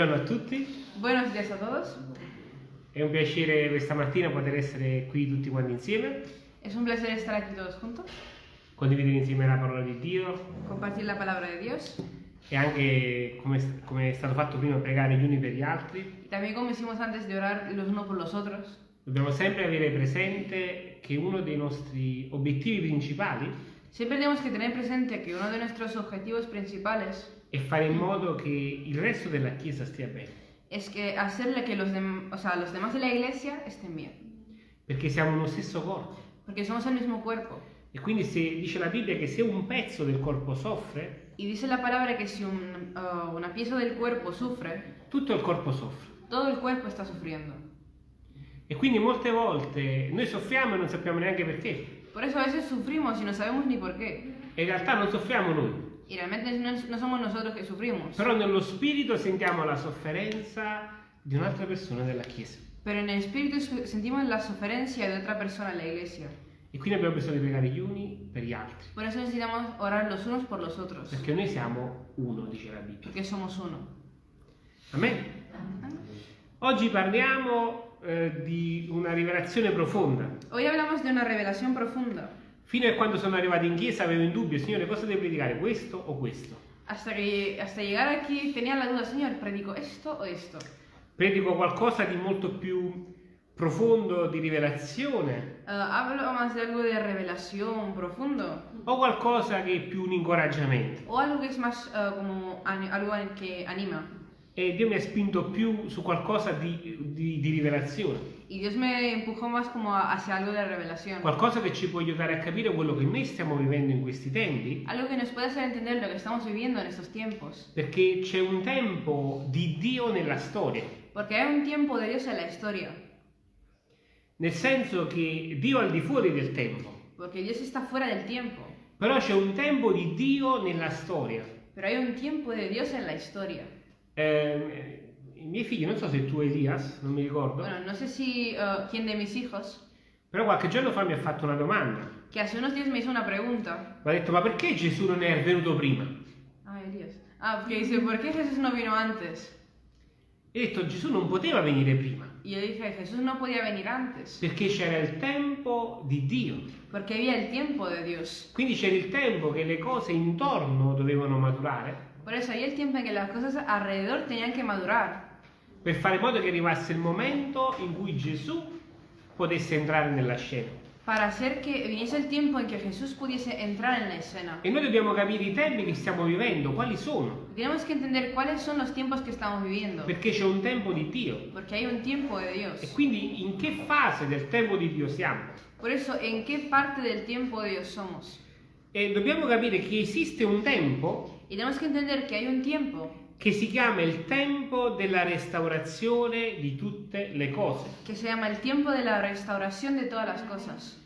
Buongiorno a tutti, Buenos días a todos. è un piacere questa mattina poter essere qui tutti quanti insieme, Es un placer estar aquí todos juntos, condividere insieme la parola di Dio compartir la palabra de Dios e anche, come, come è stato fatto prima, pregare gli uni per gli altri. también como hicimos antes de orar los unos por los otros. Dobbiamo sempre avere presente che uno dei nostri obiettivi principali Siempre tenemos que tener presente que uno de nuestros objetivos principales è fare in modo che il resto della Chiesa stia bene, es que hacerle que los, dem- o sea, los demás de la iglesia estén bien, perché siamo uno stesso corpo. porque somos el mismo cuerpo. E quindi se dice la Bibbia che se un pezzo del corpo soffre, Y dice la palabra que si un- uh, una pieza del cuerpo sufre, tutto il corpo soffre. todo el cuerpo está sufriendo. E quindi molte volte noi soffriamo e non sappiamo neanche perché. Por eso a veces sufrimos y no sabemos ni por qué. E in realtà non soffriamo noi, Y realmente no, no somos nosotros que sufrimos. però nello spirito sentiamo la sofferenza di un'altra persona della Chiesa. Pero en el espíritu sentimos la suferencia de otra persona en la iglesia. E quindi abbiamo bisogno di pregare gli uni per gli altri, Por eso necesitamos orar los unos por los otros. perché noi siamo uno, dice la Bibbia. Porque somos uno. Amen. Oggi parliamo eh, di una rivelazione profonda. Hoy hablamos de una revelación profunda. Fino a quando sono arrivato in chiesa avevo in dubbio, Signore, cosa devo predicare, questo o questo? Hasta, que, hasta llegar aquí tenía la duda, Señor, ¿predico esto o esto? Predico qualcosa di molto più profondo, di rivelazione, Eh, ¿Hablo más de algo de revelación profundo? o qualcosa che è più un incoraggiamento? ¿O algo es más eh, como ani- algo que anima? E Dio mi ha spinto più su qualcosa di, di- di rivelazione, Y Dios me empujó más como hacia algo de revelación. qualcosa che ci può aiutare a capire quello che noi stiamo vivendo in questi tempi, Algo que nos puede hacer entender lo que estamos viviendo en estos tiempos. perché c'è un tempo di Dio nella storia, Porque hay un tiempo de Dios en la historia. nel senso che Dio è al di fuori del tempo, Porque Dios está fuera del tiempo. però c'è un tempo di Dio nella storia. Pero hay un tiempo de Dios en la historia. Eh, I miei figli, non so se tu Elias, non mi ricordo, Bueno, no sé si uh, quién de mis hijos, però qualche giorno fa mi ha fatto una domanda. que hace unos días me hizo una pregunta. Mi ha detto, ma perché Gesù non è venuto prima? Ay, Elías. Ah, que dice, ¿por qué Jesús no vino antes? E ho detto, Gesù non poteva venire prima, Y yo dije, Jesús no podía venir antes. perché c'era il tempo di Dio. Porque había el tiempo de Dios. Quindi c'era il tempo che le cose intorno dovevano maturare, Por eso había el tiempo en que las cosas alrededor tenían que madurar. per fare in modo che arrivasse il momento in cui Gesù potesse entrare nella scena. Para hacer que viniese el tiempo en que Jesús pudiese entrar en la escena. E noi dobbiamo capire i tempi che stiamo vivendo, quali sono, Tenemos que entender cuáles son los tiempos que estamos viviendo. perché c'è un tempo di Dio. Porque hay un tiempo de E Dios. quindi in che fase del tempo di Dio siamo? Por eso, ¿en qué parte del tiempo de Dios somos? E dobbiamo capire che esiste un tempo Y tenemos que entender que hay un tiempo che si chiama il tempo della restaurazione di tutte le cose. que se llama el tiempo de la restauración de todas las cosas.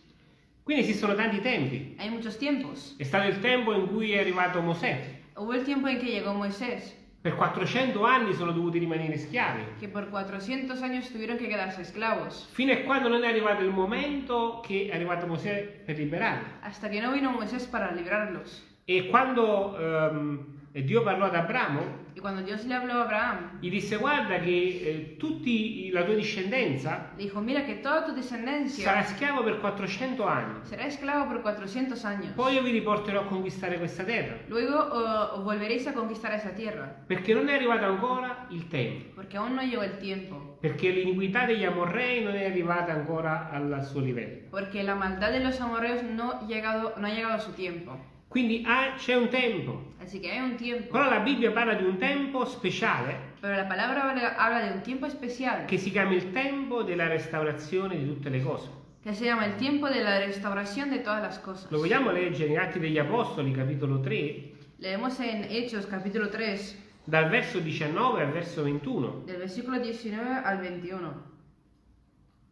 Quindi esistono tanti tempi. Hay muchos tiempos. È stato il tempo in cui è arrivato Mosè. Hubo el tiempo en que llegó Moisés, Per 400 anni sono dovuti rimanere schiavi. que por 400 años tuvieron que quedarse esclavos, Fino a quando non è arrivato il momento che è arrivato Mosè per liberarli. hasta que no vino Moisés para librarlos. E quando ehm, Dio parlò ad Abramo, Y cuando Dios le habló a Abraham, gli disse guarda che eh, tutti la tua discendenza dijo, mira que toda tu sarà descendencia schiavo per 400 anni. será esclavo por 400 años. Poi io vi riporterò a conquistare questa terra. Luego uh, volveréis a conquistar esa tierra, Perché non è arrivato ancora il tempo. porque aún no llegó el tiempo, Perché l'iniquità degli amorrei non è arrivata ancora al suo livello. porque la maldad de los amorreos no, llegado, no ha llegado a su tiempo. Quindi ah, c'è un tempo. Así que hay un tiempo. Però la Bibbia parla di un tempo speciale Pero la palabra habla- habla de un tiempo especial che si chiama il tempo della restaurazione di tutte le cose. que se llama el tiempo de la restauración de todas las cosas. Lo vogliamo leggere in Atti degli Apostoli, capitolo 3, Leemos en Hechos capítulo 3, dal verso 19 al verso 21. del versículo 19 al 21.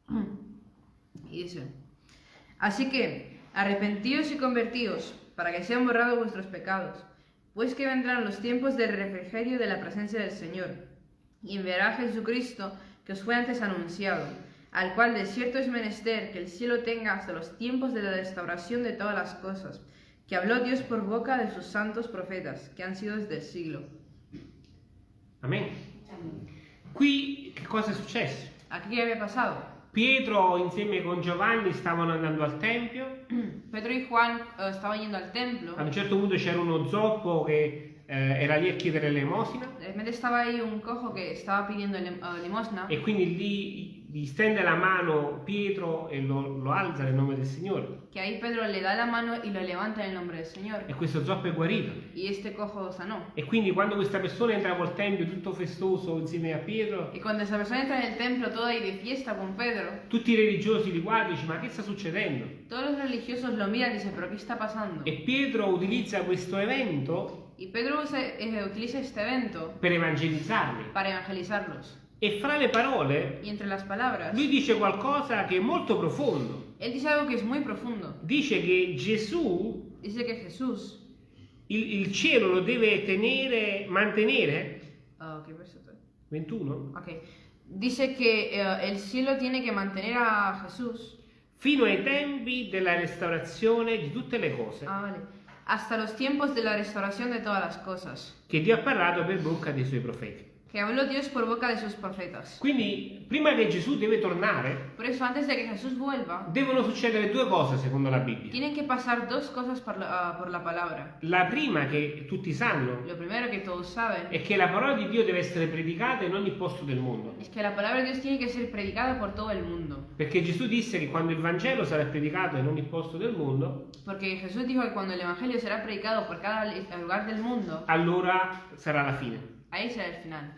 Y dice, así que arrepentíos y convertíos para que sean borrados vuestros pecados, pues que vendrán los tiempos del refrigerio de la presencia del Señor, y enviará a Jesucristo que os fue antes anunciado, al cual de cierto es menester que el cielo tenga hasta los tiempos de la restauración de todas las cosas, que habló Dios por boca de sus santos profetas, que han sido desde el siglo. Amen. Qui che cosa è successo? Aquí qué había pasado. Pietro insieme con Giovanni stavano andando al Tempio, Pedro y Juan eh, estaban yendo al templo. a un certo punto c'era uno zoppo che eh, era lì a chiedere lim- eh, e quindi lì gli stende la mano Pietro e lo, lo alza nel nome del Signore Que ahí Pedro le da la mano y lo levanta en el nombre del Señor. e questo zoppo è guarito. Y este cojo sanó. E quindi quando questa persona entra col Tempio tutto festoso insieme a Pietro, Y cuando esa persona entra en el templo todo ahí de fiesta con Pedro, tutti i religiosi li guardano e dicono ma che sta succedendo? todos los religiosos lo miran y dicen, pero ¿qué está pasando? E Pietro utilizza questo evento Y Pedro usa- eh, utiliza este evento per evangelizzarli. para evangelizarlos. E fra le parole Y entre las palabras, lui dice qualcosa che è molto profondo. él dice algo que es muy profundo. Dice che Gesù Dice que Jesús... il, il cielo lo deve tenere, mantenere, ¿Qué verso estoy? 21, Ok. Dice que eh, el cielo tiene que mantener a Jesús fino ai tempi della restaurazione di tutte le cose ah, vale, hasta los tiempos de la restauración de todas las cosas, che Dio ha parlato per bocca dei suoi profeti. Que habló Dios por boca de sus profetas. Quindi, prima che Gesù deve tornare, Por eso, antes de que Jesús vuelva, devono succedere due cose secondo la Bibbia. tienen que pasar dos cosas por la, ah, por la palabra. La prima che tutti sanno Lo primero que todos saben è che la parola di Dio deve essere predicata in ogni posto del mondo. es que la palabra de Dios tiene que ser predicada por todo el mundo. Perché Gesù disse che quando il Vangelo sarà predicato in ogni posto del mondo, Porque Jesús dijo que cuando el Evangelio será predicado por cada li- lugar del mundo, allora sarà la fine. ahí será el final.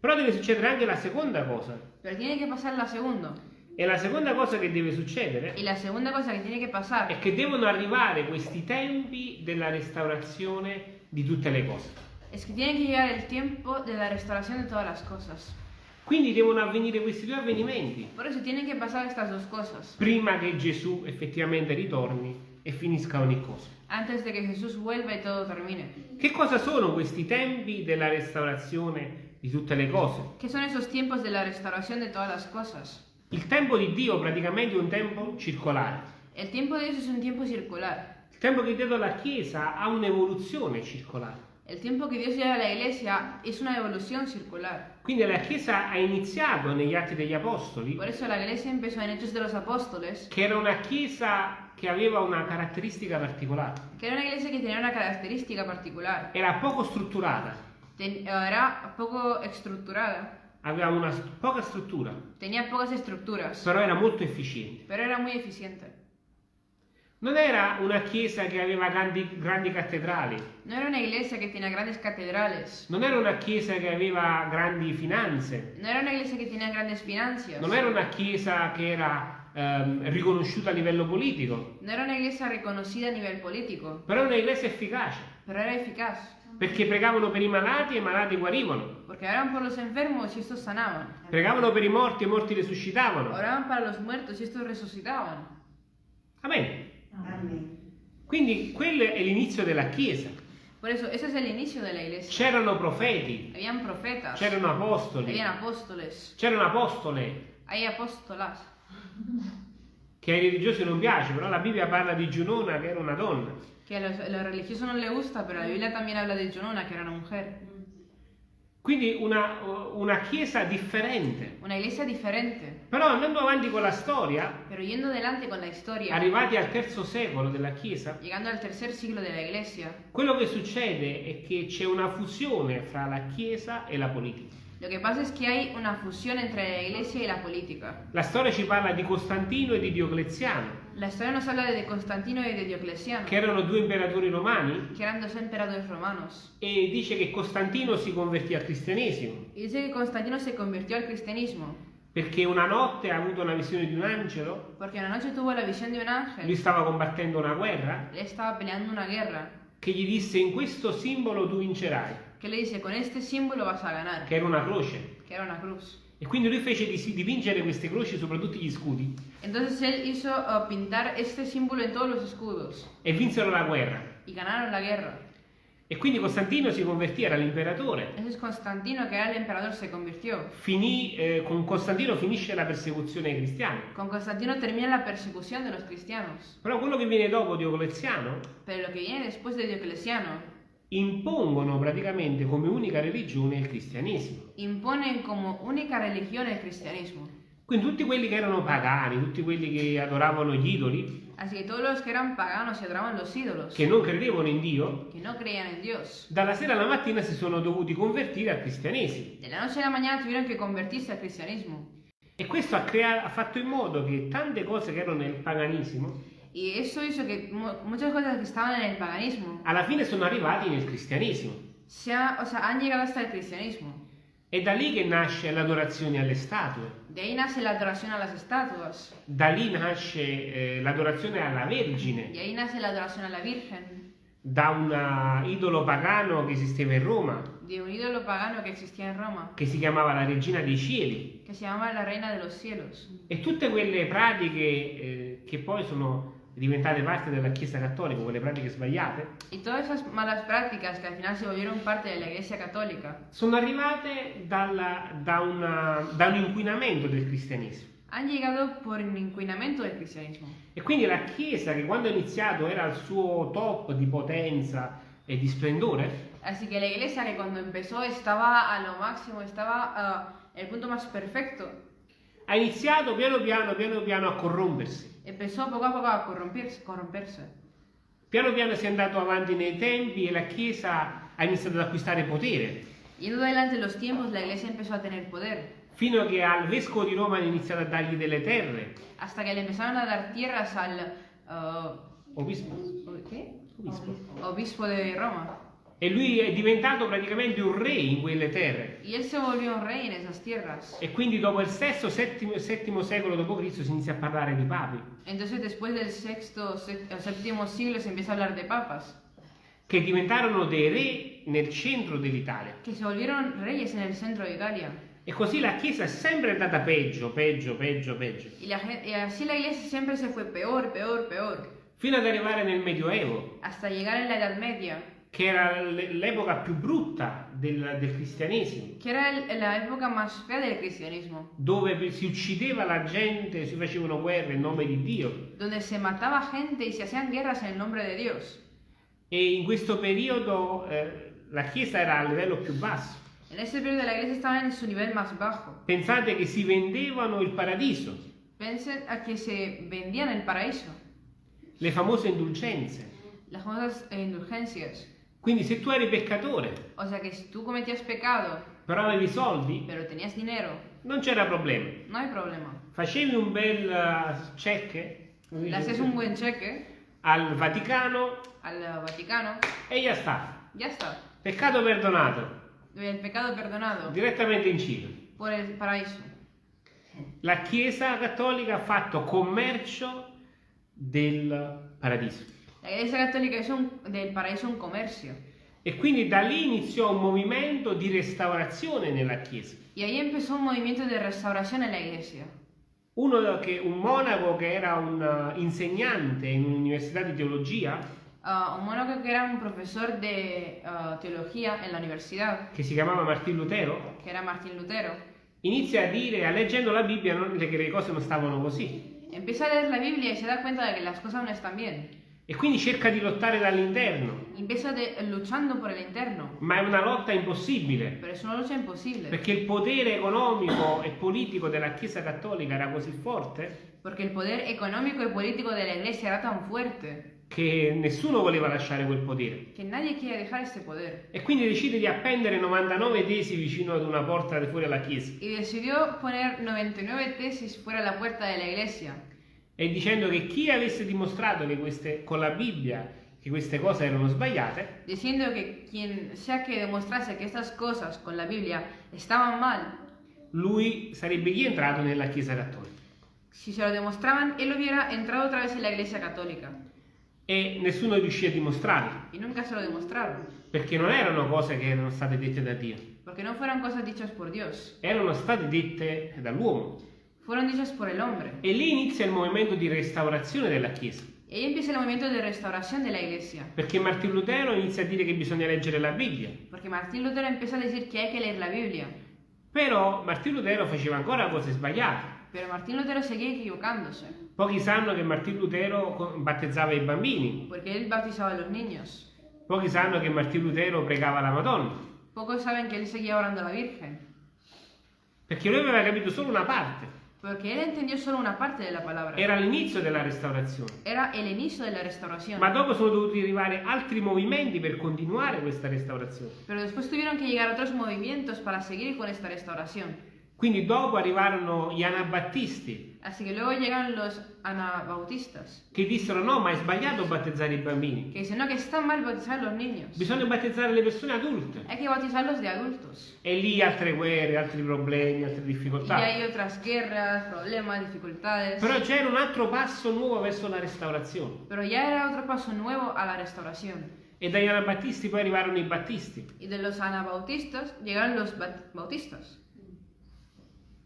Però deve succedere anche la seconda cosa. Pero tiene que pasar la segunda. E la seconda cosa che deve succedere Y la segunda cosa que tiene que pasar è che devono arrivare questi tempi della restaurazione di tutte le cose. es que tiene que llegar el tiempo de la restauración de todas las cosas. Quindi devono avvenire questi due avvenimenti Por eso tienen que pasar estas dos cosas prima che Gesù effettivamente ritorni e finisca ogni cosa. antes de que Jesús vuelva y todo termine. Che cosa sono questi tempi della restaurazione di tutte le cose? ¿Qué son esos tiempos de la restauración de todas las cosas? Il tempo di Dio praticamente è un tempo circolare. El tiempo de Dios es un tiempo circular. Il tempo che Dio dà alla Chiesa ha un'evoluzione circolare. El tiempo que Dios lleva a la iglesia es una evolución circular. Quindi la Chiesa ha iniziato negli Atti degli Apostoli, Por eso la iglesia empezó en Hechos de los Apóstoles, che era una Chiesa che aveva una caratteristica particolare. que era una iglesia que tenía una característica particular. Era poco strutturata, era poco estructurada, aveva una poca struttura, tenía pocas estructuras, però era molto efficiente. pero era muy eficiente. Non era una Chiesa che aveva grandi, grandi cattedrali, No era una iglesia que tenía grandes catedrales, non era una Chiesa che aveva grandi finanze, no era una iglesia que tenía grandes finanzas, non era una Chiesa che era ehm, riconosciuta a livello politico, no era una iglesia reconocida a nivel político, però era una Chiesa efficace, pero era eficaz, perché pregavano per i malati e i malati guarivano, enfermos pregavano per i morti e i morti risuscitavano. oraban para los muertos y estos resucitaban. Amen. Amen. Quindi quello è l'inizio della Chiesa. Por eso, ese es el inicio de la iglesia. C'erano profeti, Habían profetas, c'erano apostoli, habían apóstoles, c'erano apostole, hay apóstolas. che ai religiosi non piace, però la Bibbia parla di Giunona che era una donna. Que a los, a los religiosos no les gusta, pero la Biblia también habla de Jonona, que era una mujer. Quindi una, una chiesa differente. Una iglesia diferente. Però andando avanti con la storia, historia, arrivati al terzo secolo della chiesa, siglo de la iglesia, quello che succede è che c'è una fusione fra la chiesa e la politica. Lo que pasa es que hay una fusión entre la iglesia y la política. La storia ci parla di Costantino e di Diocleziano, La historia nos habla de Constantino y de Diocleciano, che erano due imperatori romani, que eran dos emperadores romanos. e dice che Costantino si convertì al cristianesimo. Y dice que Constantino se convirtió al cristianismo, Perché una notte ha avuto una visione di un angelo, porque una noche tuvo la visión de un lui ángel, stava combattendo una guerra, él estaba peleando una guerra, che gli disse in questo simbolo tu vincerai, que le dice, con este símbolo vas a ganar, che era una croce. que era una cruz. E quindi lui fece di- dipingere queste croci sopra tutti gli scudi Entonces él hizo uh, pintar este símbolo en todos los escudos e vinsero la guerra. y ganaron la guerra. E quindi Costantino si convertì, era l'imperatore. Entonces Constantino, que era el emperador, se convirtió. Finì, eh, con Costantino finisce la persecuzione ai cristiani. Con Constantino termina la persecución de los cristianos. Però quello che viene dopo Diocleziano Pero lo que viene después de Diocleciano impongono praticamente come unica religione il cristianesimo. Imponen como única religión el cristianismo. Quindi tutti quelli che erano pagani, tutti quelli che adoravano gli idoli, Así que todos los que eran paganos y adoraban los ídolos, che non credevano in Dio, que no creían en Dios, dalla sera alla mattina si sono dovuti convertire al cristianesimo. de la noche a la mañana tuvieron que convertirse al cristianismo. E questo ha, crea- ha fatto in modo che tante cose che erano nel paganismo, Y eso hizo que mu- muchas cosas que estaban en el paganismo. Alla fine sono arrivati nel cristianesimo. se ha- o sea, han llegado hasta el cristianismo. È da lì che nasce l'adorazione alle statue, De ahí nace la adoración a las estatuas, da lì nasce eh, l'adorazione alla Vergine, y ahí nace la adoración a la Virgen, da un eh, idolo pagano che esisteva in Roma, de un ídolo pagano que existía en Roma, che si chiamava la Regina dei Cieli, que se llamaba la Reina de los Cielos. e tutte quelle pratiche eh, che poi sono diventate parte della Chiesa Cattolica, quelle pratiche sbagliate, Y todas esas malas prácticas que al final se volvieron parte de la Iglesia Católica sono arrivate dalla- da, una- da un inquinamento del cristianesimo. han llegado por un inquinamiento del cristianismo. E quindi la Chiesa, che quando ha iniziato era al suo top di potenza e di splendore, Así que la Iglesia que cuando empezó estaba a lo máximo, estaba el punto más perfecto, ha iniziato piano piano, piano piano a corrompersi. Empezó poco a poco a corromperse. corromperse. Piano piano si è andato avanti nei tempi e la Chiesa ha iniziato ad acquistare potere, Yendo adelante los tiempos, la Iglesia empezó a tener poder, fino a che al Vescovo di Roma hanno iniziato a dargli delle terre, hasta que le empezaron a dar tierras al ah, obispo, ¿qué? obispo. obispo de Roma. E lui è diventato praticamente un re in quelle terre. Y él se volvió un rey en esas tierras. E quindi dopo il sesto, settimo, settimo secolo d.C. si inizia a parlare di papi, Entonces después del sexto, séptimo siglo se empieza a hablar de papas, che diventarono dei re nel centro dell'Italia. que se volvieron reyes en el centro de Italia. E così la Chiesa è sempre andata peggio, peggio, peggio, peggio, Y, la y así la iglesia siempre se fue peor, peor, peor, fino ad arrivare nel Medioevo, hasta llegar en la Edad Media, che era l'epoca più brutta del, del cristianesimo, que era época más fea del cristianismo, dove si uccideva la gente, si facevano guerre in nome di Dio. donde se mataba gente y se hacían guerras en el nombre de Dios. E in questo periodo eh, la Chiesa era a livello più basso. En ese periodo la iglesia estaba en su nivel más bajo. Pensate che si vendevano il paradiso, Piensen a que se vendían el paraíso, le famose indulgenze. las famosas indulgencias. Quindi se tu eri peccatore, O sea que si tú cometías pecado, però avevi soldi, pero tenías dinero, non c'era problema. no hay problema. Facevi un bel uh, check Le dice- haces un buen cheque al Vaticano al Vaticano, e ya sta. ya está. Peccato perdonato, El pecado perdonado direttamente in cielo. por el paraíso. La Chiesa Cattolica ha fatto commercio del paradiso. La hizo un- del paraíso un comercio. E quindi da lì iniziò un movimento di restaurazione nella Chiesa. Y ahí empezó un movimiento de restauración en la iglesia. Uno che, un monaco che era un uh, insegnante in un'università di teologia, Ah, un monaco que era un ah, teología en la universidad, che si chiamava Martin Lutero, que era Martín Lutero, inizia a dire, a leggendo la Bibbia, non- che le cose non stavano così. empieza a leer la Biblia y se da cuenta de que las cosas no están bien. E quindi cerca di lottare dall'interno, empieza de- luchando por el interno, ma è una lotta impossibile, pero es una lucha imposible, perché il potere economico e politico della Chiesa Cattolica era così forte porque el poder económico y político de la iglesia era tan fuerte che nessuno voleva lasciare quel potere. poder. E quindi decide di appendere 99 tesi vicino ad una porta fuori alla chiesa. Y decidió poner 99 tesis fuera de la puerta de la iglesia, e dicendo che chi avesse dimostrato che queste, con la Bibbia che queste cose erano sbagliate, diciendo que quien sea que demostrase que estas cosas con la Biblia estaban mal, lui sarebbe rientrato nella Chiesa Cattolica. si se lo demostraban, él hubiera entrado otra vez en la iglesia católica. E nessuno riuscì a dimostrarlo, Y nunca se lo demostraron, perché non erano cose che erano state dette da Dio, porque no fueron cosas dichas por Dios, erano state dette dall'uomo. Fueron dichas por el hombre. E lì inizia il movimento di restaurazione della Chiesa, ahí empieza el movimiento de restauración de la iglesia, perché Martin Lutero inizia a dire che bisogna leggere la Bibbia. porque Martín Lutero empieza a decir que hay que leer la Biblia, Però Martin Lutero faceva ancora cose sbagliate. pero Martín Lutero seguía equivocándose, Pochi sanno che Martin Lutero battezzava i bambini, porque él bautizaba a los niños, Pochi sanno che Martino Lutero pregava la Madonna, Pocos saben que él seguía orando la Virgen, perché lui aveva capito solo una parte. Porque él entendió solo una parte de la palabra. Era l'inizio della restaurazione. Era el inicio de la restauración. Ma dopo sono dovuti arrivare altri movimenti per continuare questa restaurazione. Pero después tuvieron que llegar otros movimientos para seguir con esta restauración. Quindi dopo arrivarono gli anabattisti Así que luego llegan los anabautistas, che dissero no, ma è sbagliato battezzare i bambini. que dicen no, que está mal bautizar a los niños. Bisogna battezzare le persone adulte. Hay que bautizarlos de adultos. E lì altre guerre, altri problemi, altre Y difficoltà. hay otras guerras, problemas, dificultades. Però c'era un altro passo nuovo verso la restaurazione. Pero ya era otro paso nuevo a la restauración. E dagli anabattisti poi arrivarono i battisti. Y de los anabautistas llegaron los bat- bautistas.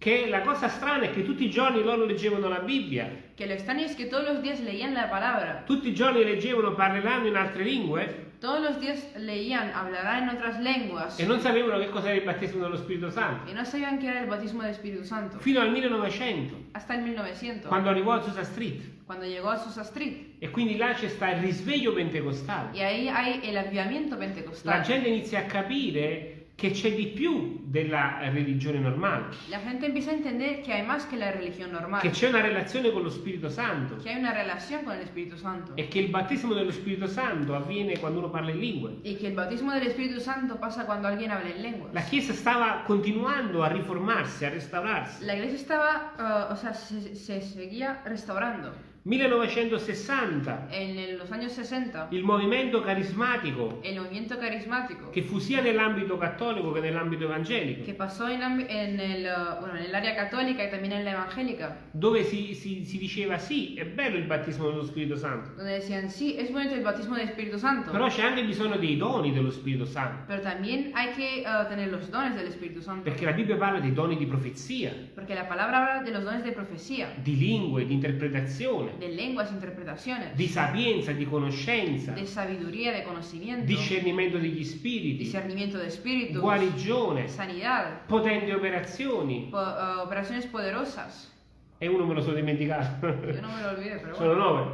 Che la cosa strana è che tutti i giorni loro leggevano la Bibbia, Que lo extraño es que todos los días leían la palabra. tutti i giorni leggevano parleranno in altre lingue Todos los días leían, hablarán en otras lenguas. e non sapevano che cos'era il battesimo dello Spirito Santo. Y no sabían qué era el bautismo del Espíritu Santo. Fino al 1900, Hasta el 1900. quando arrivò a Susa Street. Cuando llegó a Susa Street. E quindi là c'è sta il risveglio pentecostale. Y ahí hay el avivamiento La pentecostal. gente inizia a capire che c'è di più della religione normale, La gente empieza a entender que hay más que la religión normal. che c'è una relazione con lo Spirito Santo Que hay una relación con el Espíritu Santo. e che il battesimo dello Spirito Santo avviene quando uno parla in lingue. Y que el bautismo del Espíritu Santo pasa cuando alguien habla en lenguas. La Chiesa stava continuando a riformarsi, a restaurarsi. La iglesia estaba, eh, o sea, se, se seguía restaurando. 1960, En los años 60, il movimento carismatico, el movimiento carismático. Che fu sia nell'ambito cattolico che nell'ambito evangelico, en el, eh, bueno, en el área católica y también en la evangélica, dove si, si- si diceva sì, è bello il battesimo dello Spirito Santo, donde decían, sí, es bonito el bautismo del Espíritu Santo, però c'è anche bisogno dei doni dello Spirito Santo, pero también hay que eh, tener los dones del Espíritu Santo, perché la Bibbia parla dei doni di profezia, porque la palabra habla de los dones de profecía, di lingue, di interpretazione, de lenguas, interpretaciones, di sapienza, di conoscenza, de sabiduría, de conocimiento, discernimento degli spiriti, discernimiento de espíritus, guarigione, sanidad, potenti operazioni. po- eh, operaciones poderosas. E uno me lo sono dimenticato. Yo no me lo olvidé, pero Sono bueno, nove.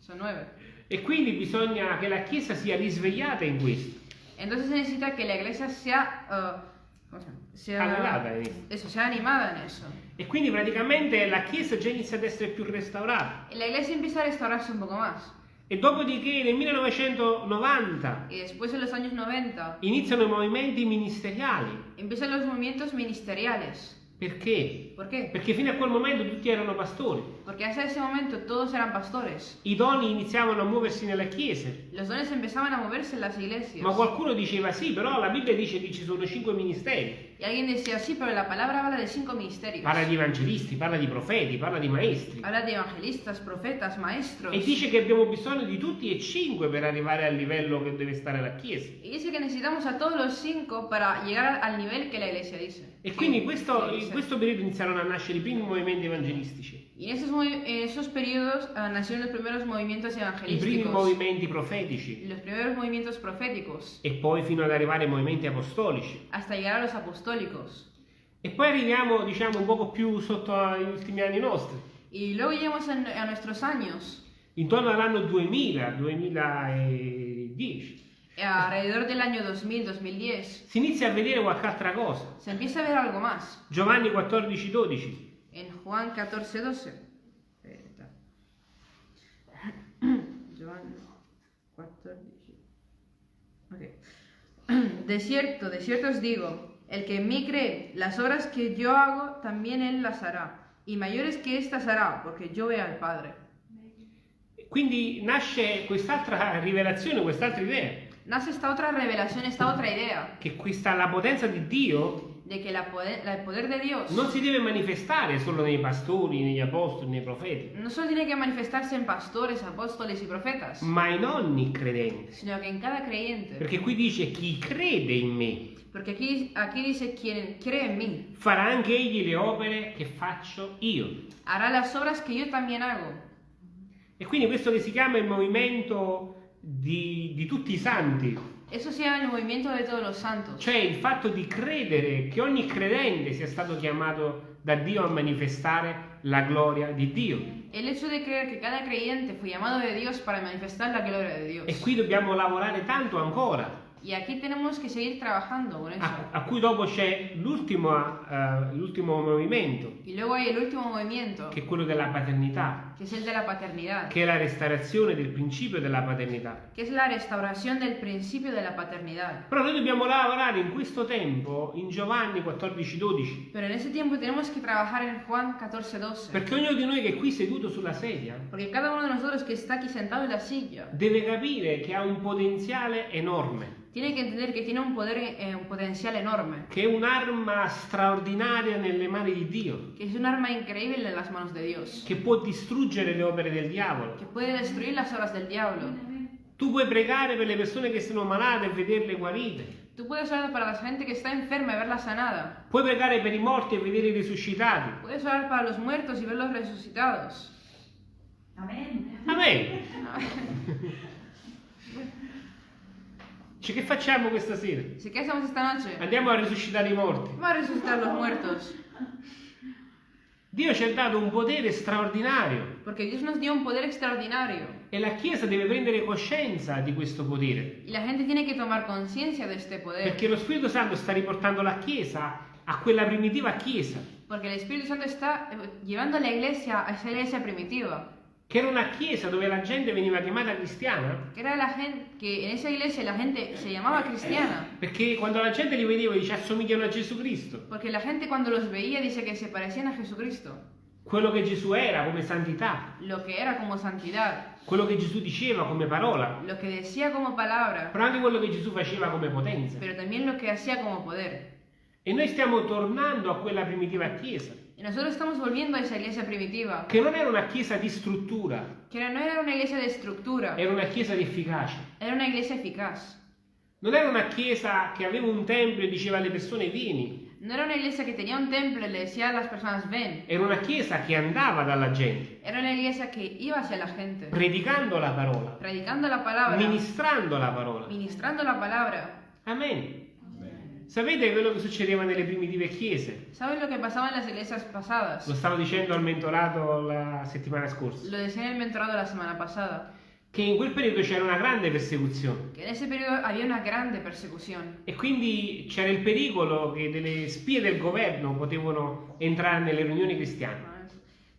son nueve. E quindi bisogna che la Chiesa sia risvegliata in questo. Entonces se necesita que la eh, ¿cómo se llama? Sea- questo. eso, sea animada en eso. E quindi praticamente la Chiesa già inizia ad essere più restaurata. Y la iglesia empieza a restaurarse un poco más. E dopodiché nel 1990 Y después en los años 90 iniziano i movimenti ministeriali. empiezan los movimientos ministeriales. Perché? ¿Por qué? Perché fino a quel momento tutti erano pastori. Porque hasta ese momento todos eran pastores. I doni iniziavano a muoversi nelle chiese. Los dones empezaban a moverse en las iglesias. Ma qualcuno diceva sì, però la Bibbia dice che ci sono cinque ministeri. Y alguien decía, sí, pero la palabra habla de cinco ministerios. Parla di evangelisti, parla di profeti, parla di maestri. Habla de evangelistas, profetas, maestros. E dice che abbiamo bisogno di tutti e cinque per arrivare al livello che deve stare la Chiesa. Y dice que necesitamos a todos los cinco para llegar al nivel que la iglesia dice. E quindi questo- in questo periodo iniziarono a nascere i primi movimenti evangelistici, Y en esos, esos periodos ah, nacieron los primeros movimientos i primi evangelísticos, movimenti profetici los primeros movimientos proféticos, e poi fino ad arrivare ai movimenti apostolici. hasta llegar a los apostólicos. E poi arriviamo, diciamo, un poco più sotto agli ultimi anni nostri, Y luego llegamos en- a nuestros años, intorno all'anno 2000, 2010. alrededor del año 2000-2010, Si inizia a vedere qualche altra cosa. se empieza a ver algo más. Giovanni 14, 12. En Juan 14-12. Espera. Juan 14. Ok. De cierto, de cierto os digo, el que en mí cree, las obras que yo hago, también él las hará. Y mayores que estas hará, porque yo veo al Padre. Quindi nasce quest'altra rivelazione, quest'altra idea, Nace esta otra revelación, esta otra idea, che questa, la potenza di Dio de que la poder, la- el poder de Dios non si deve manifestare solo nei pastori, negli apostoli, nei profeti, no solo tiene que manifestarse en pastores, apóstoles y profetas, ma in ogni credente. sino que en cada creyente. Perché qui dice chi crede in me Porque aquí, aquí dice, quien cree en mí, farà anche egli le opere che faccio io. hará las obras que yo también hago. E quindi questo che si chiama il movimento di, di tutti i santi, Eso sea el movimiento de todos los santos. Cioè il fatto di credere che ogni credente sia stato chiamato da Dio a manifestare la gloria di Dio. El hecho de creer que cada creyente fue llamado de Dios para manifestar la gloria de Dios. E qui dobbiamo lavorare tanto ancora. Y aquí tenemos que seguir trabajando con eso. A, a cui dopo c'è l'ultimo, l'ultimo movimento, Y luego hay el último movimiento, che è quello della paternità, que es el de la paternidad, che è la restaurazione del principio della paternità. que es la restauración del principio de la paternidad. Però noi dobbiamo lavorare in questo tempo in Giovanni 14-12, Pero en ese tiempo tenemos que trabajar en Juan 14, 12. perché ognuno di noi che è qui seduto sulla sedia Porque cada uno de nosotros que está aquí sentado en la silla deve capire che ha un potenziale enorme, tiene que entender que tiene un poder, eh, un potencial enorme, che è un'arma straordinaria nelle mani di Dio, que es un arma increíble en las manos de Dios, che può distruggere le opere del diavolo. que puede destruir las obras del diablo. Tu puoi pregare per le persone che sono malate e vederle guarite. Tú puedes orar para la gente que está enferma y verla sanada. Puoi pregare per i morti e vederli risuscitati. Puedes orar para los muertos y verlos resucitados. Amen. Amen. Cioè, che facciamo questa sera? Así que hacemos esta noche. Andiamo a risuscitare i morti. Va a resucitar los muertos. Dio ci ha dato un potere straordinario Porque Dios nos dio un poder extraordinario. e la Chiesa deve prendere coscienza di questo potere. La gente tiene que tomar conciencia de este poder. Perché lo Spirito Santo sta riportando la Chiesa a quella primitiva Chiesa, Porque el Espíritu Santo está eh, llevando la iglesia a esa iglesia primitiva. Che era una Chiesa dove la gente veniva chiamata cristiana, Que era la gente, que en esa iglesia la gente se llamaba cristiana. perché quando la gente li vedeva dice assomigliano a Gesù Cristo. Porque la gente cuando los veía dice que se parecían a Jesucristo. Quello che Gesù era come santità, Lo que era como santidad. quello che Gesù diceva come parola, Lo que decía como palabra. però anche quello che Gesù faceva come potenza. Pero también lo que hacía como poder. E noi stiamo tornando a quella primitiva Chiesa, Y nosotros estamos volviendo a esa iglesia primitiva. che non era una Chiesa di struttura, Que no era una iglesia de estructura. era una Chiesa di efficacia. Era una iglesia eficaz. Non era una Chiesa che aveva un tempio e diceva alle persone vieni, No era una iglesia que tenía un templo y le decía a las personas ven. era una Chiesa che andava dalla gente, Era una iglesia que iba hacia la gente. predicando la parola, Predicando la palabra. ministrando la parola. Ministrando la palabra. Amen. Sapete quello che succedeva nelle primitive chiese? ¿Saben lo que pasaba en las iglesias pasadas? Lo stavo dicendo al mentorato la settimana scorsa. Lo decía en el mentorado la semana pasada. Che in quel periodo c'era una grande persecuzione Que en ese periodo había una grande persecución. e quindi c'era il pericolo che delle spie del governo potevano entrare nelle riunioni cristiane.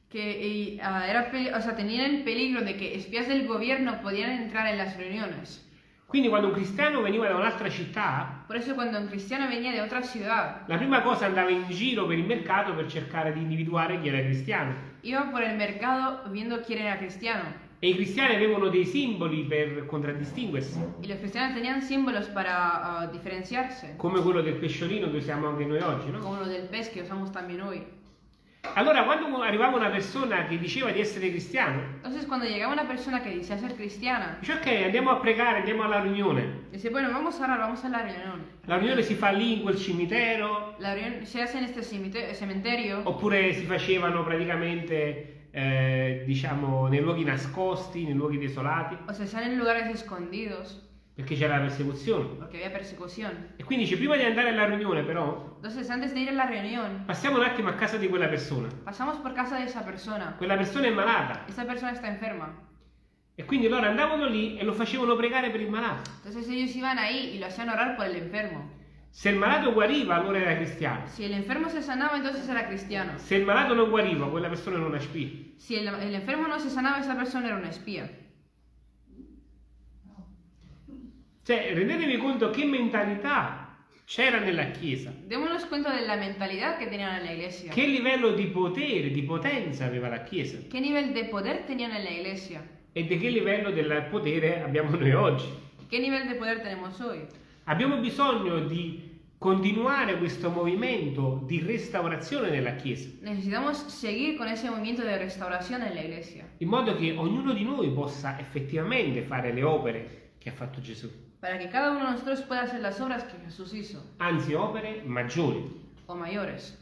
Que ah, era, o sea, tenían el peligro de que espías del gobierno podían entrar en las reuniones. Quindi quando un cristiano veniva da un'altra città, Por eso cuando un cristiano venía de otra ciudad, la prima cosa andava in giro per il mercato per cercare di individuare chi era cristiano. iba por el mercado viendo quién era cristiano. E i cristiani avevano dei simboli per contraddistinguersi, Y los cristianos tenían símbolos para ah, diferenciarse, come quello del pesciolino che usiamo anche noi oggi, no? como lo del pez que usamos también hoy. Allora, quando arrivava una persona che diceva di essere cristiano, Entonces cuando llegaba una persona que decía ser cristiana, dice ok, andiamo a pregare, andiamo alla riunione. dice, bueno, vamos a orar, vamos a la. La riunione si fa lì in quel cimitero, La reunión se hace este cemite- cementerio oppure si facevano praticamente, eh, diciamo, nei luoghi nascosti, nei luoghi desolati, o se hacían en lugares escondidos perché c'era la persecuzione. porque había persecución. E quindi dice, prima di andare alla riunione però, Entonces antes de ir a la reunión, passiamo un attimo a casa di quella persona. pasamos por casa de esa persona. Quella persona è malata. Esa persona está enferma. E quindi loro andavano lì e lo facevano pregare per il malato. Entonces ellos iban ahí y lo hacían orar por el enfermo. Se il malato guariva, allora era cristiano. Si el enfermo se sanaba, entonces era cristiano. Se il malato non guariva, quella persona era una spia. Si el, el enfermo no se sanaba, esa persona era una espía. Cioè, rendetevi conto che mentalità c'era nella Chiesa, Démonos cuenta de la mentalidad que tenían en la iglesia. che livello di potere, di potenza aveva la Chiesa ¿Qué nivel de poder tenían en la iglesia? e di che livello del potere abbiamo noi oggi. ¿Qué nivel de poder tenemos hoy? Abbiamo bisogno di continuare questo movimento di restaurazione nella Chiesa, Necesitamos seguir con ese movimiento de restauración en la iglesia, in modo che ognuno di noi possa effettivamente fare le opere che ha fatto Gesù, para que cada uno de nosotros pueda hacer las obras que Jesús hizo, anzi opere maggiori. o mayores.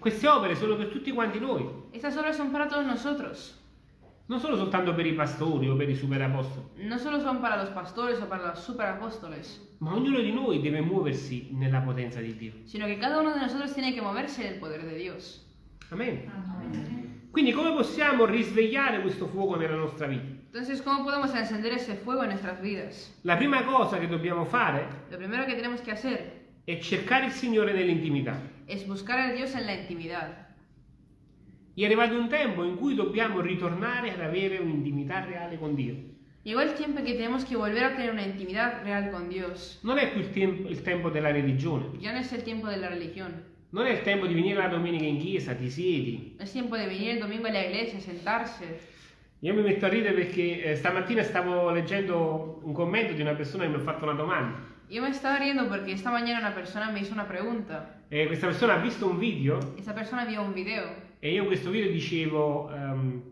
Queste opere sono per tutti quanti noi. Estas obras son para todos nosotros. non solo soltanto per i pastori o per i superapostoli, no solo son para los pastores o para los superapóstoles, ma ognuno di noi deve muoversi nella potenza di Dio. sino que cada uno de nosotros tiene que moverse en el poder de Dios. Amen. Amen. Quindi come possiamo risvegliare questo fuoco nella nostra vita? Entonces, ¿cómo podemos encender ese fuego en nuestras vidas? La prima cosa che dobbiamo fare Lo primero que tenemos que hacer è cercare il Signore nell'intimità. es buscar a Dios en la intimidad. È arrivato un tempo in cui dobbiamo ritornare ad avere un'intimità reale con Dio. Llegó el tiempo que tenemos que volver a tener una intimidad real con Dios. Non è più il, tem- il tempo della religione, Ya no es el tiempo de la religión. non è il tempo di venire la domenica in chiesa, ti siedi. No es tiempo de venir el domingo a la iglesia, sentarse. Io mi metto a ridere perché eh, stamattina stavo leggendo un commento di una persona che mi ha fatto una domanda. Yo me estaba riendo porque esta mañana una persona me hizo una pregunta. E questa persona ha visto un video Esta persona vio un video e io in questo video dicevo ehm,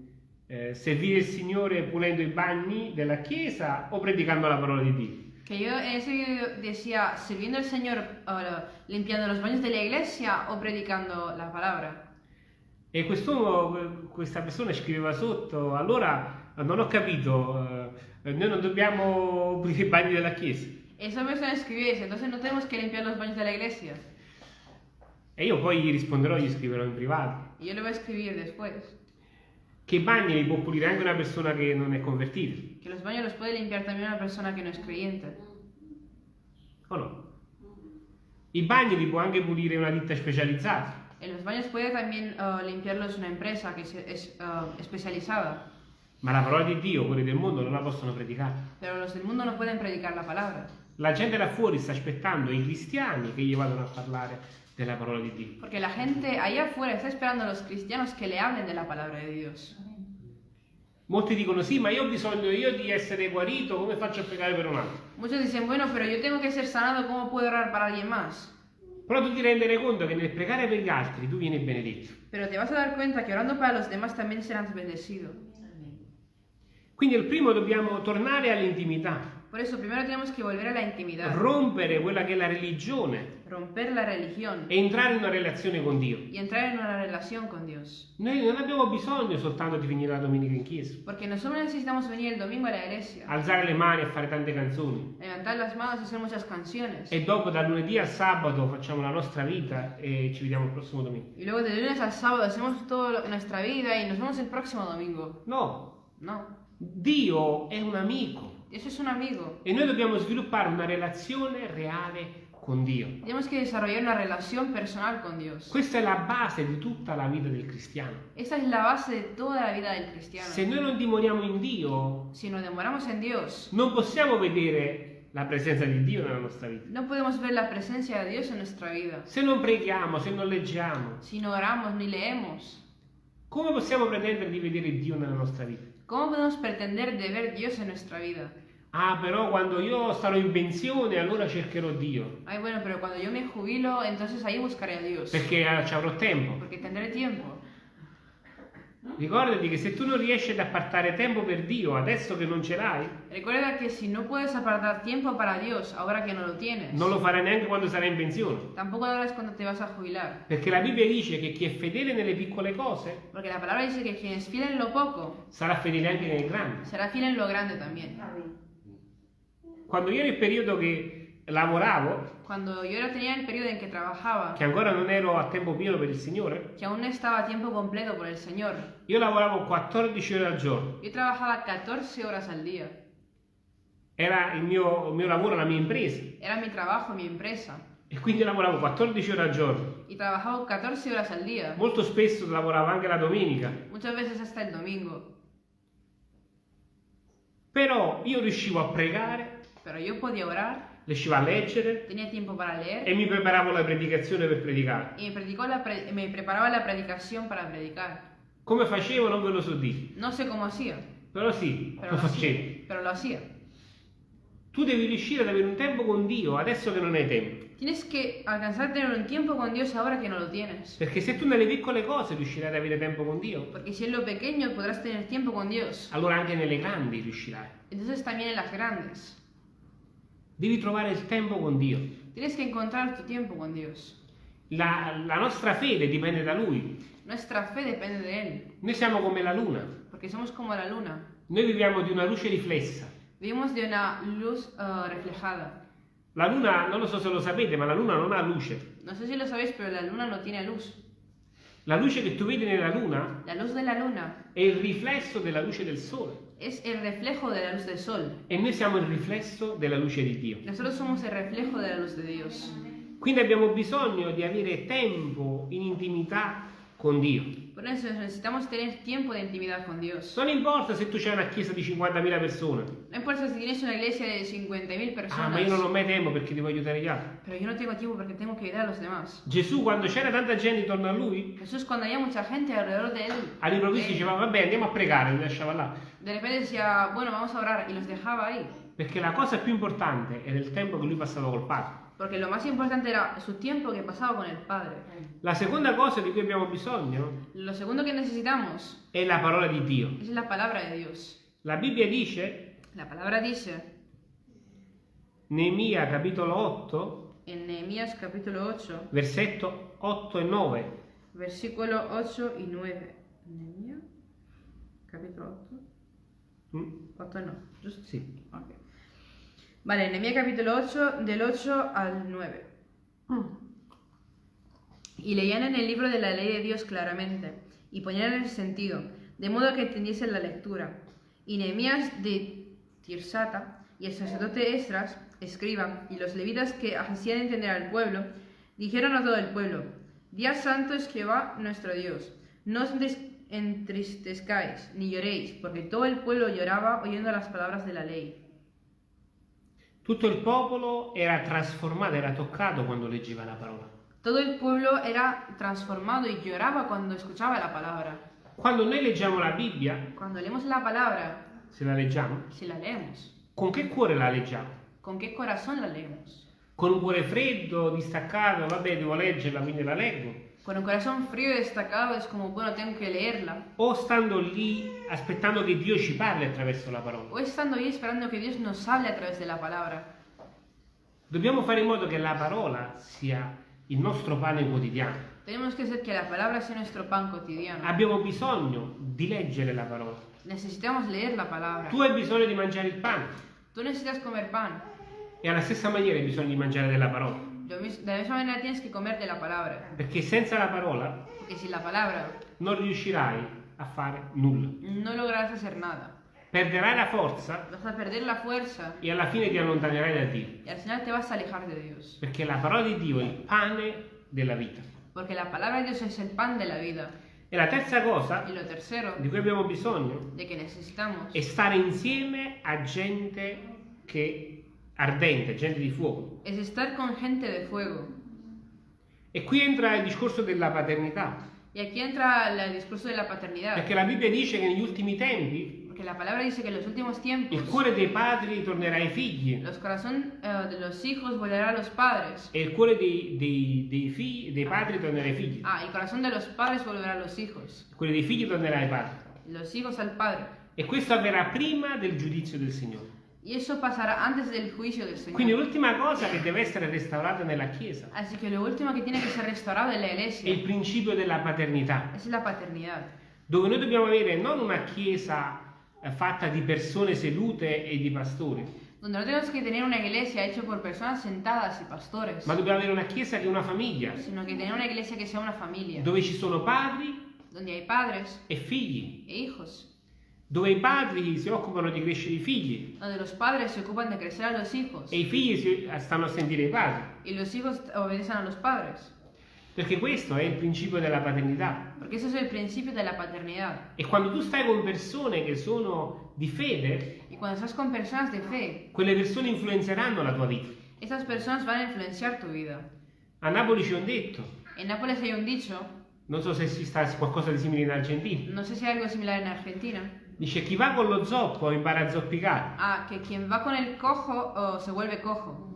eh, servire il Signore pulendo i bagni della chiesa o predicando la parola di Dio. que yo en ese video decía sirviendo al Señor eh, limpiando los baños de la iglesia o predicando la palabra. E questa persona scriveva sotto, allora non ho capito, eh, noi non dobbiamo pulire i bagni della chiesa. Esa persona eso, entonces no tenemos que limpiar los baños de la iglesia. E io poi gli risponderò, gli scriverò in privato, yo le voy a escribir después che i bagni li può pulire anche una persona che non è convertita, que los baños los puede limpiar también una persona que no es creyente. o no? I bagni li può anche pulire una ditta specializzata. En los baños puede también eh, limpiarlos una empresa que se- es eh, especializada, Ma la parola di Dio, quelli del mondo, non la possono predicare. pero los del mundo no pueden predicar la palabra. La gente là fuori sta aspettando i cristiani che gli vadano a parlare della parola di Dio. Porque la gente allá afuera está esperando a los cristianos que le hablen de la palabra de Dios. Molti dicono sì, ma io ho bisogno io di essere guarito, come faccio a pregare per un altro? Muchos dicen, bueno, pero yo tengo que ser sanado, ¿cómo puedo orar para alguien más? Però tu ti rendere conto che nel pregare per gli altri tu vieni benedetto. Pero te vas a dar cuenta que orando para los demás también serás bendecido. Quindi il primo dobbiamo tornare all'intimità, Por eso primero tenemos que volver a la intimidad, rompere quella che è la religione romper la religión e entrare in una relazione con Dio. con. Noi non abbiamo bisogno soltanto di venire la domenica in chiesa, Porque nosotros necesitamos venir el domingo a la iglesia, alzare le mani e fare tante canzoni. levantar las manos y hacer muchas canciones. E dopo dal lunedì al sabato facciamo la nostra vita e ci vediamo il prossimo domingo. Y luego de lunes al sábado hacemos toda nuestra vida y nos vemos el próximo domingo. No, No, Dio è un amico Dios es un amigo. e noi dobbiamo sviluppare una relazione reale con Dio. Tenemos que desarrollar una relación personal con Dios. Questa è la base di tutta la vita del cristiano. Esta es la base de toda la vida del cristiano. Se noi non dimoriamo in Dio, Si nos demoramos en Dios, non possiamo vedere la presenza di Dio nella nostra vita. no podemos ver la presencia de Dios en nuestra vida. Se non preghiamo, se non leggiamo, Si no oramos ni leemos, come possiamo pretendere di vedere Dio nella nostra vita? ¿cómo podemos pretender de ver Dios en nuestra vida? Ah, però quando io starò in pensione allora cercherò Dio, Ay, bueno, pero cuando yo me jubilo, entonces ahí buscaré a Dios. perché ci avrò tempo. Porque tendré tiempo. Ricordati che se tu non riesci ad appartare tempo per Dio adesso che non ce l'hai, Recuerda que si no puedes apartar tiempo para Dios ahora que no lo tienes, non lo farai neanche quando sarai in pensione. tampoco lo harás cuando te vas a jubilar. Perché la Bibbia dice che chi è fedele nelle piccole cose Porque la palabra dice que quien es fiel en lo poco, sarà fedele anche nelle grandi. será fiel en lo grande también. Quando io nel periodo che lavoravo, Cuando yo era, tenía el periodo en que trabajaba, che ancora non ero a tempo pieno per il Signore, que aún no estaba a tiempo completo por el Señor, io lavoravo 14 ore al giorno. yo trabajaba 14 horas al día. Era il mio, il mio lavoro, la mia impresa. Era mi trabajo, mi empresa. E quindi lavoravo 14 ore al giorno. Y trabajaba 14 horas al día, Molto spesso lavoravo anche la domenica. muchas veces hasta el domingo. Però io riuscivo a pregare, Pero yo podía orar, riuscivo a leggere tenía tiempo para leer e mi preparavo la predicazione per predicare. y me, pre- me preparaba la predicación para predicar. Come facevo non ve lo so dire, No sé cómo hacía, però sì, pero lo lo facevo. hacía. Pero lo hacía. Tu devi riuscire ad avere un tempo con Dio adesso che non hai tempo. Tienes que alcanzar a tener un tiempo con Dios ahora que no lo tienes. Perché se tu nelle piccole cose riuscirai ad avere tempo con Dio, Porque si en lo pequeño podrás tener tiempo con Dios, allora anche nelle grandi riuscirai. entonces también en las grandes. Devi trovare il tempo con Dio. Tienes que encontrar tu tiempo con Dios. La, la nostra fede dipende da Lui. Nuestra fe depende de Él, Noi siamo come la luna. porque somos como la luna. Noi viviamo di una luce riflessa. Vivimos de una luz eh, reflejada. La luna, non lo so se lo sapete, ma la luna non ha luce. No sé si lo sabéis, pero la luna no tiene luz. La luce che tu vedi nella luna La luz de la luna è il riflesso della luce del sole. Es el reflejo de la luz del sol. E noi siamo il riflesso della luce di Dio. Nosotros somos el reflejo de la luz de Dios. Quindi abbiamo bisogno di avere tempo in intimità con Dio. Por eso necesitamos tener tiempo de intimidad con Dios. Non importa se tu c'hai una chiesa di 50.000 persone. No importa si tienes una iglesia de 50.000 Ah, ma io non ho personas, mai tempo perché devo aiutare gli altri. pero yo no tengo tiempo porque tengo que ayudar a los demás. Gesù, quando c'era tanta gente intorno a lui, Jesús cuando había mucha gente alrededor de él, all'improvviso diceva, vabbè, andiamo a pregare, li lasciava là. De repente decía, bueno, vamos a orar y los dejaba ahí. Perché la cosa più importante era il tempo che lui passava col Padre. Porque lo más importante era su tiempo que pasaba con el Padre. La seconda cosa di cui abbiamo bisogno Lo segundo que necesitamos è la parola di Dio. es la palabra de Dios. La Bibbia dice, La palabra dice Neemia capitolo 8, en Nehemías capítulo 8, versetto 8 e 9. versículo 8 y 9. Nehemías capítulo 8. Mm? 8 no, just- Sì. ok. Vale, Nehemías capítulo 8, del 8 al 9. Y leían en el libro de la ley de Dios claramente, y ponían el sentido, de modo que entendiesen la lectura. Y Nehemías de Tirsata y el sacerdote Esdras, escriba, y los levitas que hacían entender al pueblo, dijeron a todo el pueblo, Día santo es Jehová nuestro Dios, no os entristezcáis, ni lloréis, porque todo el pueblo lloraba oyendo las palabras de la ley. Tutto il popolo era trasformato, era toccato quando leggeva la parola. Todo el pueblo era transformado y lloraba cuando escuchaba la palabra. Quando noi leggiamo la Bibbia, Cuando leemos la palabra, se la leggiamo, si la leemos, con che cuore la leggiamo? ¿con qué corazón la leemos? Con un cuore freddo, distaccato, vabbè, devo leggerla, quindi la leggo. Con un corazón frío y destacado es como, bueno, tengo que leerla. O stando lì aspettando che Dio ci parli attraverso la parola. O estando ahí esperando que Dios nos hable a través de la palabra. Dobbiamo fare in modo che la parola sia il nostro pane quotidiano. Tenemos que hacer que la palabra sea nuestro pan cotidiano. Abbiamo bisogno di leggere la parola. Necesitamos leer la palabra. Tu hai bisogno di mangiare il pane Tú necesitas comer pan. e alla stessa maniera hai bisogno di mangiare della parola. Lo mis- De la misma manera tienes que comer de la palabra. Perché senza la parola Porque sin la palabra non riuscirai a fare nulla. no lograrás hacer nada. Perderai la forza Vas a perder la fuerza e alla fine ti allontanerai da Dio. y al final te vas a alejar de Dios. Perché la parola di Dio è il pane della vita. Porque la palabra de Dios es el pan de la vida. E la terza cosa Y lo tercero di cui abbiamo bisogno de que necesitamos è stare insieme a gente che ardente, gente di fuoco. es estar con gente de fuego. E qui entra il discorso della paternità, Y aquí entra el discurso de la paternidad. perché la Bibbia dice che negli ultimi tempi Porque la palabra dice que en los últimos tiempos il cuore dei padri tornerà ai figli los corazón eh, de los hijos volverá a los padres. e il cuore dei, dei- dei figli- dei padri tornerà ai figli. Ah, el corazón de los padres volverá a los hijos. Il cuore dei figli tornerà ai padri. Los hijos al padre. E questo avverrà prima del giudizio del Signore. Y eso pasará antes del juicio del Señor. Quindi l'ultima cosa che deve essere restaurata nella Chiesa. Así que lo último que tiene que ser restaurado en la è il iglesia principio della paternità, es la paternidad. dove noi dobbiamo avere non una Chiesa eh, fatta di persone sedute e di pastori, Donde no tenemos que tener una iglesia hecha por personas sentadas y pastores, ma dobbiamo avere una Chiesa che è una famiglia, sino que tener una iglesia que sea una familia, dove ci sono padri donde hay padres e figli, e hijos, dove i padri si occupano di crescere i figli donde los padres se ocupan de crecer a los hijos e i figli si- stanno a sentire i padri, y los hijos obedecen a los padres. perché questo è il principio della paternità. Porque eso es el principio de la paternidad. E quando tu stai con persone che sono di fede, Y cuando estás con personas de fe, quelle persone influenzeranno la tua vita. esas personas van a influenciar tu vida. A Napoli c'è un detto, En Nápoles hay un dicho, non so se si sta qualcosa di simile in Argentina, no sé si hay algo similar en Argentina, dice chi va con lo zoppo impara a zoppicare. ah, que quien va con el cojo oh, se vuelve cojo.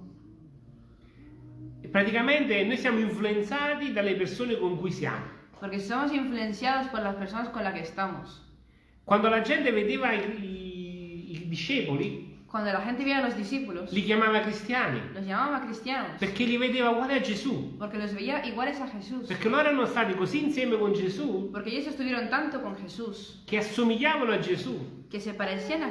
Praticamente noi siamo influenzati dalle persone con cui siamo. Porque somos influenciados por las personas con las que estamos. Quando la gente vedeva i, i- i discepoli, Cuando la gente veía a los discípulos, li chiamava cristiani, los llamaba cristianos, perché li vedeva uguali a Gesù, porque los veía iguales a Jesús, perché loro erano stati così insieme con Gesù porque ellos estuvieron tanto con Jesús, che assomigliavano a Gesù.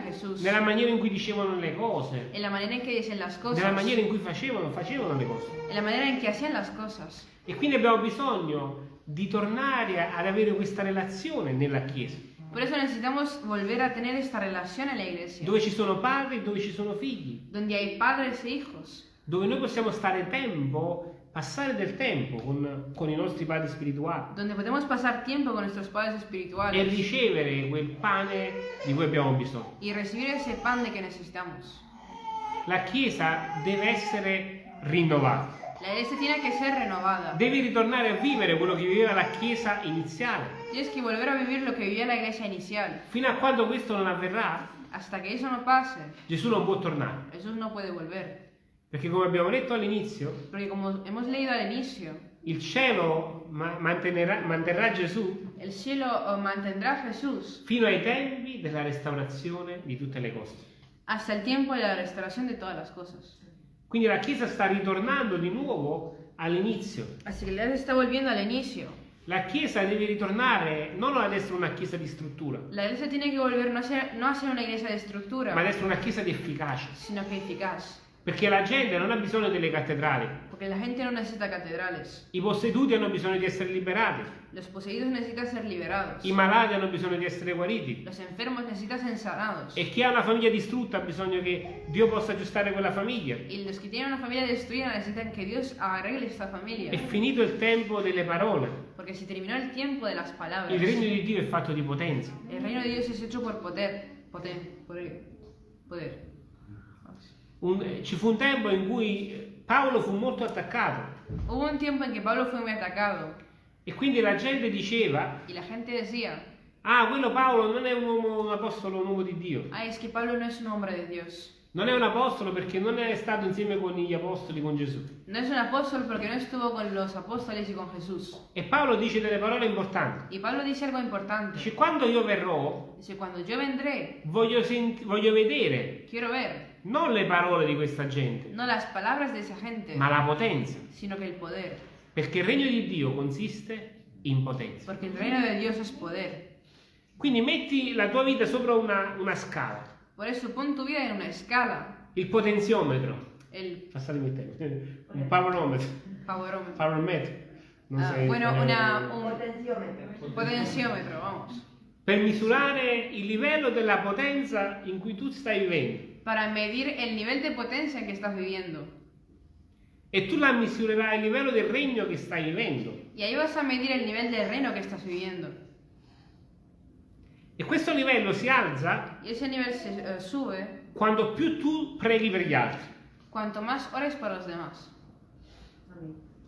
Jesús, nella maniera in cui dicevano le cose, en la manera en que dicen las nella cosas, maniera in cui facevano, facevano le cose. en la manera en que hacían las cosas. E quindi abbiamo bisogno di tornare ad avere questa relazione nella Chiesa, Por eso necesitamos volver a tener esta relación en la iglesia, dove ci sono padri e dove ci sono figli, donde hay padres e hijos, dove noi possiamo stare tempo, passare del tempo con, con i nostri padri spirituali donde podemos pasar tiempo con nuestros padres e espirituales ricevere quel pane di cui abbiamo bisogno. y recibir ese pan de que necesitamos. La Chiesa deve essere rinnovata, La iglesia tiene que ser renovada. deve ritornare a vivere quello che viveva la Chiesa iniziale. Tienes que volver a vivir lo que vivía la iglesia inicial. Fino a quando questo non avverrà, Hasta que eso no pase, Gesù non può tornare. Jesús no puede volver. Perché come abbiamo detto all'inizio, Porque como hemos leído al inicio, il cielo ma- mantenerà, manterrà Gesù el cielo eh, mantendrá a Jesús fino ai tempi della restaurazione di tutte le cose. hasta el tiempo de la restauración de todas las cosas. Quindi la Chiesa sta ritornando di nuovo all'inizio. Así que la iglesia está volviendo al inicio. La Chiesa deve ritornare non ad essere una Chiesa di struttura, La iglesia tiene que volver no a ser, no a ser una iglesia de estructura, ma ad essere una Chiesa di efficacia. sino que eficaz. Perché la gente non ha bisogno delle cattedrali, Porque la gente no necesita catedrales. i posseduti hanno bisogno di essere liberati, Los poseídos necesitan ser liberados. i malati hanno bisogno di essere guariti Los enfermos necesitan ser sanados. e chi ha una famiglia distrutta ha bisogno che Dio possa aggiustare quella famiglia. Y los que tienen una familia destruida necesitan que Dios arregle esta familia. È finito il tempo delle parole. Porque se terminó el tiempo de las palabras. Il regno di Dio è fatto di potenza. El reino de Dios es hecho por poder. Poder. Poder. poder. Un- ci fu un tempo in cui Paolo fu molto attaccato Hubo un tiempo en que Pablo fue muy atacado e quindi la gente diceva, y la gente decía, ah, quello Paolo non è un uomo, un apostolo, un uomo di Dio. ay, es que Pablo no es un hombre de Dios. Non è un apostolo perché non è stato insieme con gli apostoli, con Gesù. No es un apóstol porque no estuvo con los apóstoles y con Jesús. E Paolo dice delle parole importanti. Y Pablo dice algo importante. Dice, quando io verrò, Dice, cuando yo vendré, voglio, sent- voglio vedere quiero ver non le parole di questa gente, no las palabras de esa gente, ma la potenza. sino que el poder. Perché il regno di Dio consiste in potenza. Porque el reino de Dios es poder. Quindi metti la tua vita sopra una, una scala, Por eso pon tu vida en una escala. il potenziometro, El passatemi il tempo, un paronometro, powerómetro. parometro, non Ah, sei bueno, una, un Potenziometro. potenciómetro, vamos. per misurare il livello della potenza in cui tu stai vivendo. Para medir el nivel de potencia en que estás viviendo. E tu la misurerai il livello del regno che stai vivendo. Y ahí vas a medir el nivel del reino que estás viviendo. E questo livello si alza Y ese nivel se eh, sube quando più tu preghi per gli altri. cuanto más ores para los demás.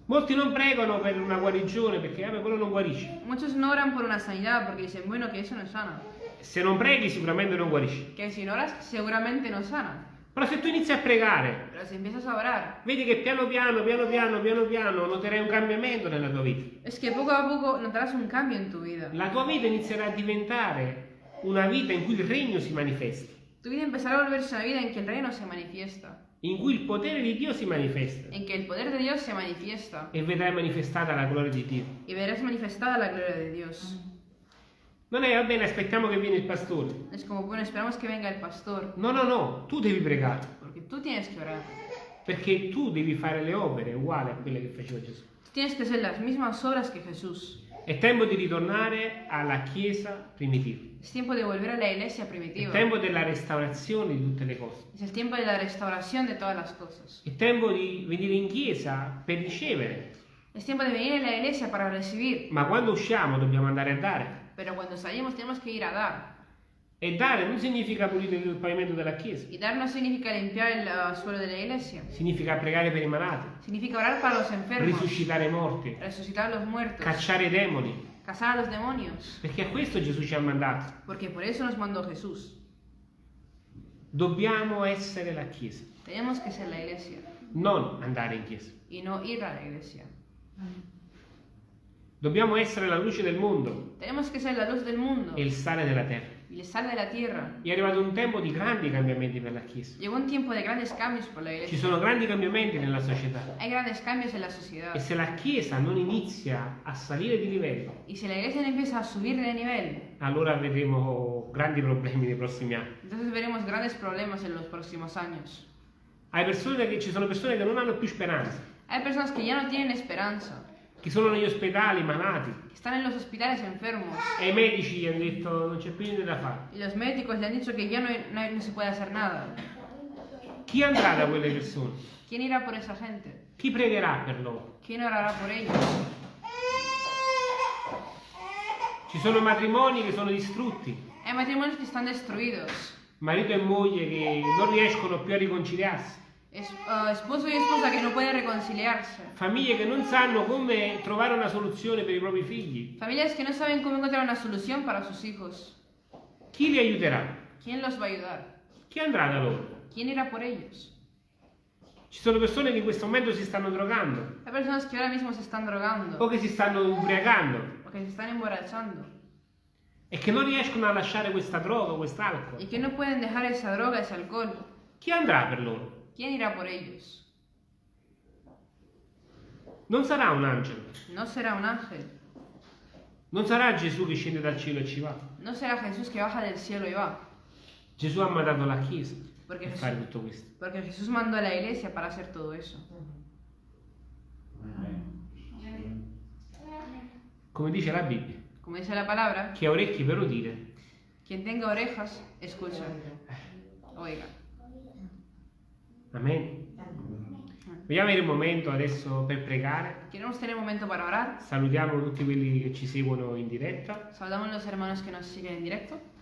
Molti non pregano per una guarigione perché vabbè, quello non guarisce. Muchos no oran por una sanidad porque dicen, bueno, que eso no sana. Se non preghi sicuramente non guarisci. Que si no oras, seguramente no sana. Però se tu inizi a pregare, si a vedi che piano piano, piano piano, piano piano noterai un cambiamento nella tua vita. es que poco a poco notarás un cambio en tu vida. La tua vita inizierà a diventare una vita in cui il regno si manifesta, Tu vida empezará a volverse una vida en que el reino se manifiesta, in cui il potere di Dio si manifesta en que el poder de Dios se manifiesta e vedrai manifestata la gloria di Dio. y verás manifestada la gloria de Dios. Non è va bene, aspettiamo che viene il pastore. Es como, bueno, esperamos que venga el pastor, No, no, no, tu devi pregare, porque tú tienes que orar. perché tu devi fare le opere uguali a quelle che faceva Gesù. Tú tienes que hacer las mismas obras que Jesús. È tempo di ritornare alla Chiesa primitiva. Es tiempo de volver a la iglesia È primitiva. tempo della restaurazione di tutte le cose. Es el tiempo de la restauración de todas las cosas. È tempo di venire in chiesa per ricevere, Es tiempo de venir a la iglesia para recibir, ma quando usciamo dobbiamo andare a dare. Pero cuando salimos tenemos que ir a dar. E dare non significa pulire il pavimento della chiesa, Y dar no significa limpiar el uh, suelo de la iglesia, significa pregare per i malati, significa orar para los enfermos, risuscitare i morti, resucitar los muertos, cacciare i demoni, casar a los demonios, perché a questo Gesù ci ha mandato. porque por eso nos mandó Jesús. Dobbiamo essere la chiesa, Tenemos que ser la iglesia. Non andare in chiesa. y no ir a la iglesia. Dobbiamo essere la luce del mondo Tenemos que ser la luz del mundo e il sale della terra. y el sal de la tierra. È arrivato un tempo di grandi cambiamenti per la Chiesa. Llegó un tiempo de grandes cambios por la Ci iglesia. sono grandi cambiamenti nella società. Hay grandes cambios en la sociedad. E se la Chiesa non inizia a salire di livello, Y si la iglesia no empieza a subir de nivel, allora avremo grandi problemi nei prossimi anni. entonces veremos grandes problemas en los próximos años. Hai persone che, ci sono persone che non hanno più speranza, Hay personas que ya no tienen esperanza, che sono negli ospedali malati están en los hospitales enfermos e i medici gli hanno detto non c'è più niente da fare. y los médicos le han dicho que ya no, no no se puede hacer nada. Chi andrà da quelle persone? ¿Quién irá por esa gente? Chi pregherà per loro? ¿Quién orará por ellos? Ci sono matrimoni che sono distrutti, Hay matrimonios que están destruidos. marito e moglie che non riescono più a riconciliarsi, Es- ah, esposo y esposa que no pueden reconciliarse. famiglie che non sanno come trovare una soluzione per i propri figli. Familias que no saben cómo encontrar una solución para sus hijos. Chi li aiuterà? ¿Quién los va a ayudar? Chi andrà da loro? ¿Quién irá por ellos? Ci sono persone che in questo momento si stanno drogando Hay personas que ahora mismo se están drogando o che si stanno ubriacando o que se están emborrachando e che non riescono a lasciare questa droga, quest'alcol. y que no pueden dejar esa droga, ese alcohol. Chi andrà per loro? ¿Quién irá por ellos? Non sarà un angelo, No será un ángel, non sarà Gesù che scende dal cielo e ci va. no será Jesús que baja del cielo y va, Gesù ha mandato la Chiesa Perché per Gesù- fare tutto questo. porque Jesús mandó a la iglesia para hacer todo eso. Come dice la Bibbia, Como dice la palabra, chi ha orecchi per udire, quien tenga orejas, escucha. Oiga. Amen. Vogliamo avere un momento adesso per pregare. Salutiamo tutti quelli che ci seguono in diretta. Saludamos a los hermanos que nos siguen en directo.